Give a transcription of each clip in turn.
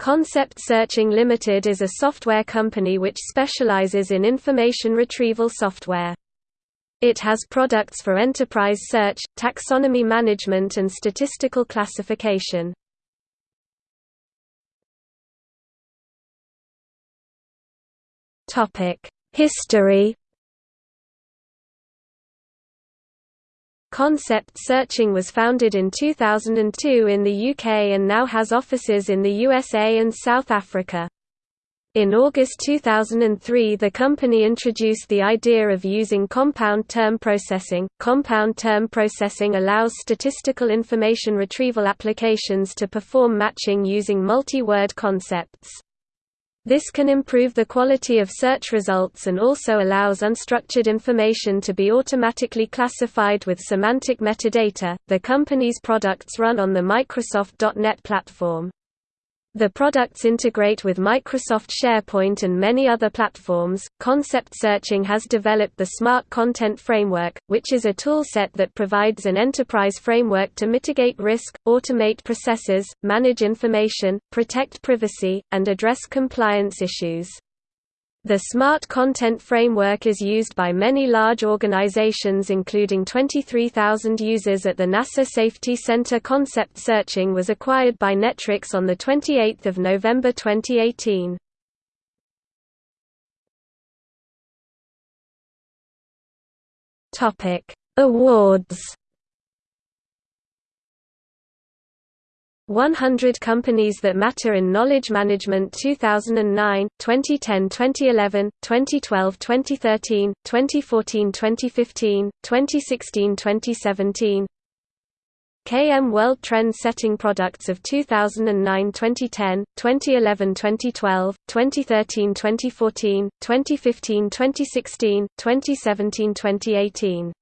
Concept Searching Limited is a software company which specializes in information retrieval software. It has products for enterprise search, taxonomy management and statistical classification. History Concept Searching was founded in 2002 in the UK and now has offices in the USA and South Africa. In August 2003 the company introduced the idea of using compound term processing. Compound term processing allows statistical information retrieval applications to perform matching using multi-word concepts. This can improve the quality of search results and also allows unstructured information to be automatically classified with semantic metadata. The company's products run on the Microsoft.NET platform. The products integrate with Microsoft SharePoint and many other platforms. Concept Searching has developed the Smart Content Framework, which is a toolset that provides an enterprise framework to mitigate risk, automate processes, manage information, protect privacy, and address compliance issues. The Smart Content Framework is used by many large organizations including 23,000 users at the NASA Safety Center Concept Searching was acquired by Netwrix on 28 November 2018. Awards 100 Companies That Matter in Knowledge Management 2009, 2010-2011, 2012-2013, 2014-2015, 2016-2017 KM World Trend Setting Products of 2009-2010, 2011-2012, 2013-2014, 2015-2016, 2017-2018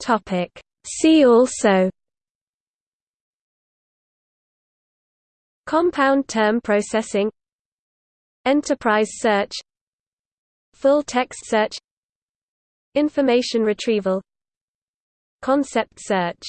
Topic. See also Compound term processing Enterprise search Full text search Information retrieval Concept search